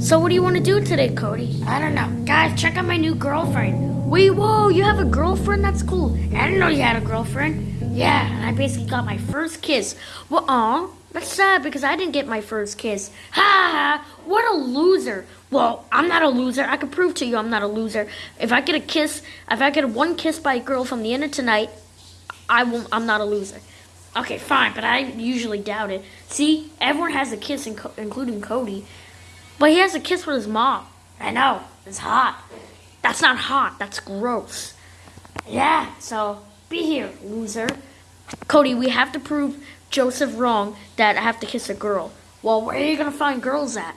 So what do you want to do today, Cody? I don't know. Guys, check out my new girlfriend. Wait, whoa, you have a girlfriend? That's cool. I didn't know you had a girlfriend. Yeah, and I basically got my first kiss. Well, aw, that's sad because I didn't get my first kiss. Ha ha, what a loser. Well, I'm not a loser. I can prove to you I'm not a loser. If I get a kiss, if I get one kiss by a girl from the end of tonight, I won't, I'm not a loser. Okay, fine, but I usually doubt it. See, everyone has a kiss, including Cody. But he has a kiss with his mom. I know, it's hot. That's not hot, that's gross. Yeah, so be here, loser. Cody, we have to prove Joseph wrong that I have to kiss a girl. Well, where are you gonna find girls at?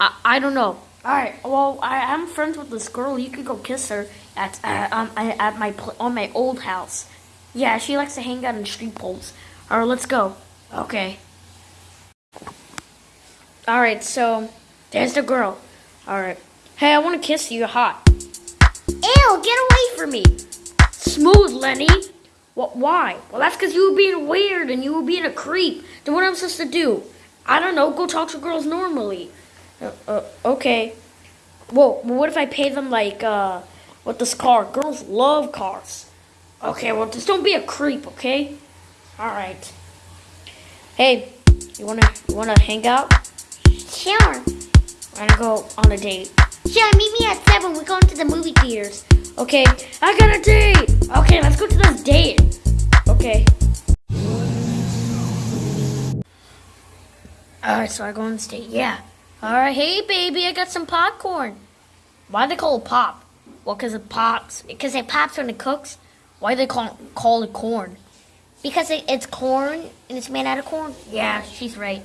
I, I don't know. All right. Well, I am friends with this girl. You could go kiss her at uh, um, at my on my old house. Yeah, she likes to hang out in street poles. All right, let's go. Okay. All right. So there's the girl. All right. Hey, I want to kiss you. You're hot. Ew! Get away from me. Smooth, Lenny. What? Why? Well, that's because you were being weird and you were being a creep. Then what am I supposed to do? I don't know. Go talk to girls normally. Uh, uh, okay. Well, what if I pay them like uh, with this car? Girls love cars. Okay, well, just don't be a creep, okay? All right. Hey, you wanna you wanna hang out? Sure. We're gonna go on a date. Yeah, meet me at seven. We're going to the movie theaters. Okay, I got a date. Okay, let's go to this date. Okay. All right, so I go on this date. Yeah. All right, hey baby, I got some popcorn. Why they call it pop? Well, cause it pops. Because it pops when it cooks. Why they call call it corn? Because it, it's corn and it's made out of corn. Yeah, she's right.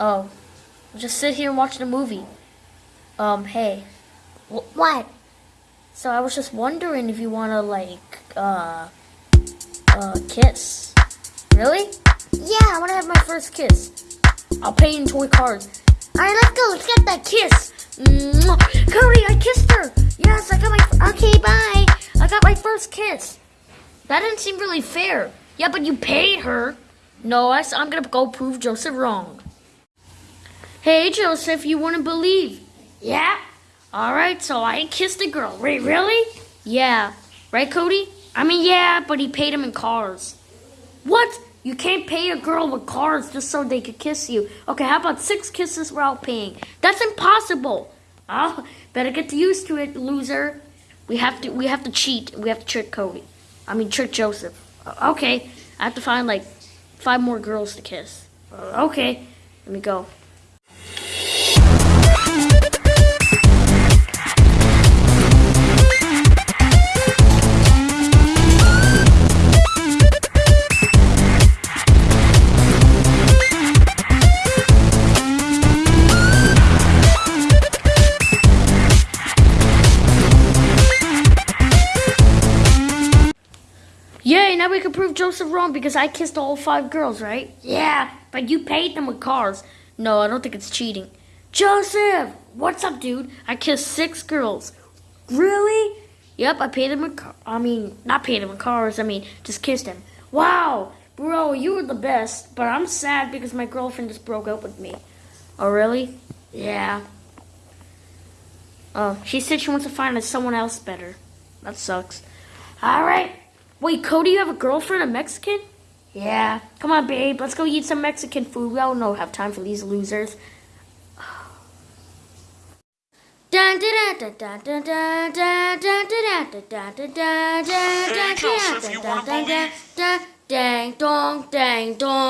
Oh, just sit here and watch the movie. Um, hey. What? So I was just wondering if you wanna like uh uh kiss. Really? Yeah, I wanna have my first kiss. I'll pay in toy cars. Alright, let's go. Let's get that kiss. Mwah. Cody, I kissed her. Yes, I got my. Okay, bye. I got my first kiss. That didn't seem really fair. Yeah, but you paid her. No, I, I'm gonna go prove Joseph wrong. Hey, Joseph, you wouldn't believe. Yeah? Alright, so I kissed a girl. Wait, really? Yeah. Right, Cody? I mean, yeah, but he paid him in cars. What? You can't pay a girl with cars just so they could kiss you. Okay, how about six kisses without paying? That's impossible. Oh, better get used to it, loser. We have to we have to cheat. We have to trick Cody. I mean trick Joseph. Okay, I have to find like five more girls to kiss. Okay, let me go. Now we can prove Joseph wrong because I kissed all five girls, right? Yeah, but you paid them with cars. No, I don't think it's cheating. Joseph! What's up, dude? I kissed six girls. Really? Yep, I paid them with car- I mean, not paid them with cars, I mean, just kissed them. Wow! Bro, you were the best, but I'm sad because my girlfriend just broke up with me. Oh, really? Yeah. Oh, she said she wants to find someone else better. That sucks. All right. Wait, Cody, you have a girlfriend, a Mexican? Yeah. Come on, babe. Let's go eat some Mexican food. We all don't have time for these losers. Dang dong, dang dong.